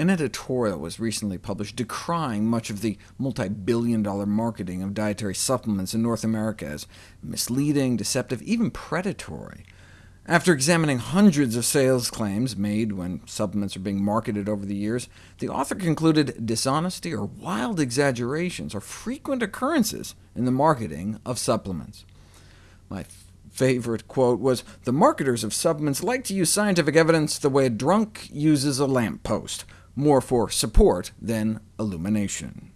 An editorial was recently published decrying much of the multi-billion dollar marketing of dietary supplements in North America as misleading, deceptive, even predatory. After examining hundreds of sales claims made when supplements are being marketed over the years, the author concluded dishonesty or wild exaggerations are frequent occurrences in the marketing of supplements. My favorite quote was, the marketers of supplements like to use scientific evidence the way a drunk uses a lamppost more for support than illumination.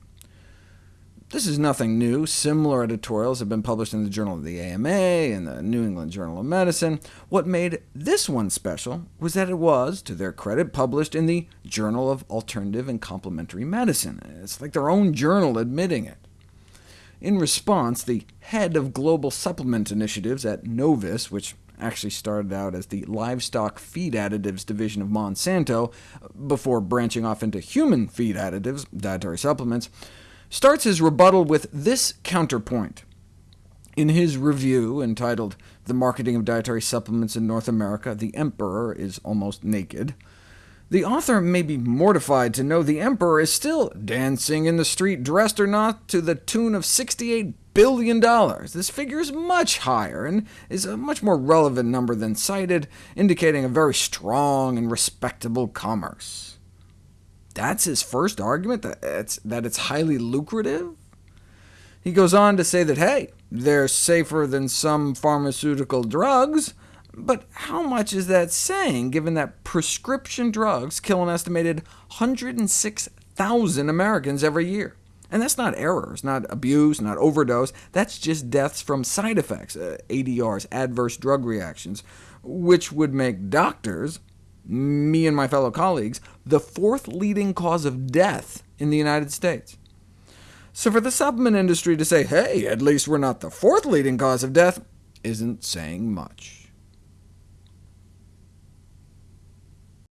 This is nothing new. Similar editorials have been published in the Journal of the AMA and the New England Journal of Medicine. What made this one special was that it was, to their credit, published in the Journal of Alternative and Complementary Medicine. It's like their own journal admitting it. In response, the head of global supplement initiatives at Novus, which actually started out as the livestock feed additives division of Monsanto, before branching off into human feed additives, dietary supplements, starts his rebuttal with this counterpoint. In his review, entitled The Marketing of Dietary Supplements in North America, the Emperor is Almost Naked, the author may be mortified to know the emperor is still dancing in the street, dressed or not, to the tune of $68 billion. This figure is much higher, and is a much more relevant number than cited, indicating a very strong and respectable commerce. That's his first argument, that it's, that it's highly lucrative? He goes on to say that, hey, they're safer than some pharmaceutical drugs, but how much is that saying, given that prescription drugs kill an estimated 106,000 Americans every year? And that's not errors, not abuse, not overdose. That's just deaths from side effects, uh, ADRs, adverse drug reactions, which would make doctors, me and my fellow colleagues, the fourth leading cause of death in the United States. So for the supplement industry to say, hey, at least we're not the fourth leading cause of death, isn't saying much.